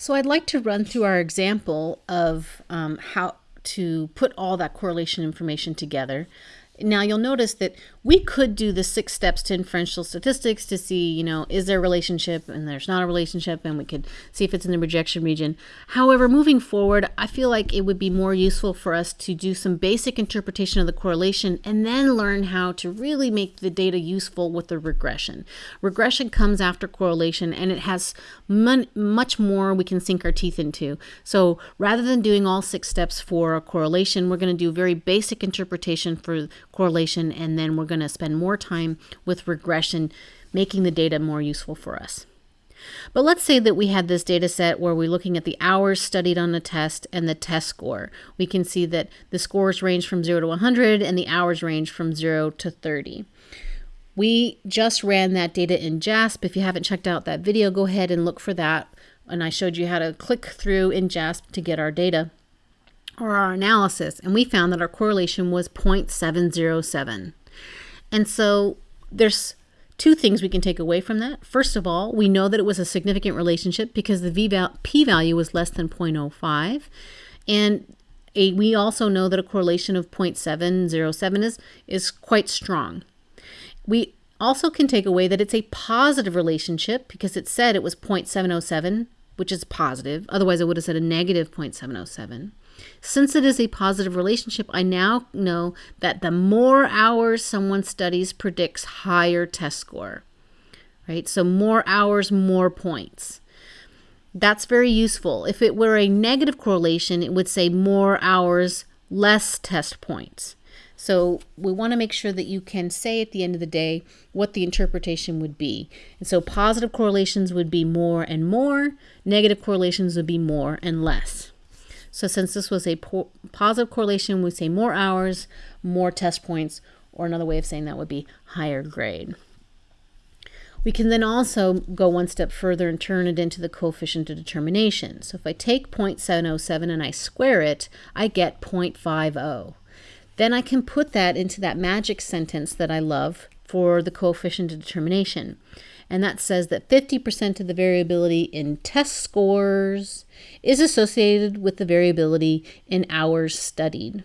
So I'd like to run through our example of um, how to put all that correlation information together. Now you'll notice that we could do the six steps to inferential statistics to see, you know, is there a relationship and there's not a relationship and we could see if it's in the rejection region. However, moving forward, I feel like it would be more useful for us to do some basic interpretation of the correlation and then learn how to really make the data useful with the regression. Regression comes after correlation and it has much more we can sink our teeth into. So rather than doing all six steps for a correlation, we're going to do very basic interpretation for correlation, and then we're going to spend more time with regression, making the data more useful for us. But let's say that we had this data set where we're looking at the hours studied on a test and the test score. We can see that the scores range from 0 to 100 and the hours range from 0 to 30. We just ran that data in JASP. If you haven't checked out that video, go ahead and look for that. And I showed you how to click through in JASP to get our data or our analysis, and we found that our correlation was 0.707. And so there's two things we can take away from that. First of all, we know that it was a significant relationship because the p-value was less than 0.05. And a, we also know that a correlation of 0.707 is, is quite strong. We also can take away that it's a positive relationship because it said it was 0.707, which is positive. Otherwise, it would have said a negative 0.707. Since it is a positive relationship, I now know that the more hours someone studies predicts higher test score. Right? So more hours, more points. That's very useful. If it were a negative correlation, it would say more hours, less test points. So we want to make sure that you can say at the end of the day what the interpretation would be. And so positive correlations would be more and more, negative correlations would be more and less. So since this was a po positive correlation, we say more hours, more test points, or another way of saying that would be higher grade. We can then also go one step further and turn it into the coefficient of determination. So if I take 0.707 and I square it, I get 0.50. Then I can put that into that magic sentence that I love for the coefficient of determination and that says that 50% of the variability in test scores is associated with the variability in hours studied.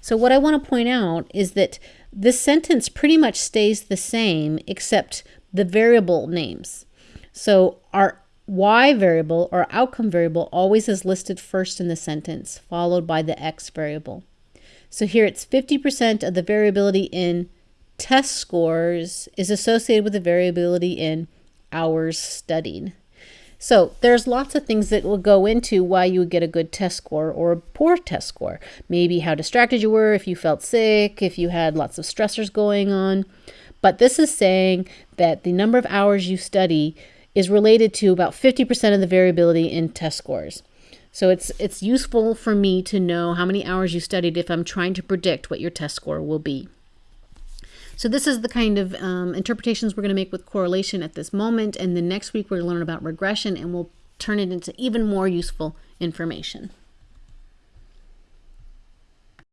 So what I want to point out is that this sentence pretty much stays the same except the variable names. So our y variable or outcome variable always is listed first in the sentence, followed by the x variable. So here it's 50% of the variability in test scores is associated with the variability in hours studied. So there's lots of things that will go into why you would get a good test score or a poor test score. Maybe how distracted you were, if you felt sick, if you had lots of stressors going on. But this is saying that the number of hours you study is related to about 50% of the variability in test scores. So it's it's useful for me to know how many hours you studied if I'm trying to predict what your test score will be. So this is the kind of um, interpretations we're going to make with correlation at this moment. And then next week we're going to learn about regression and we'll turn it into even more useful information.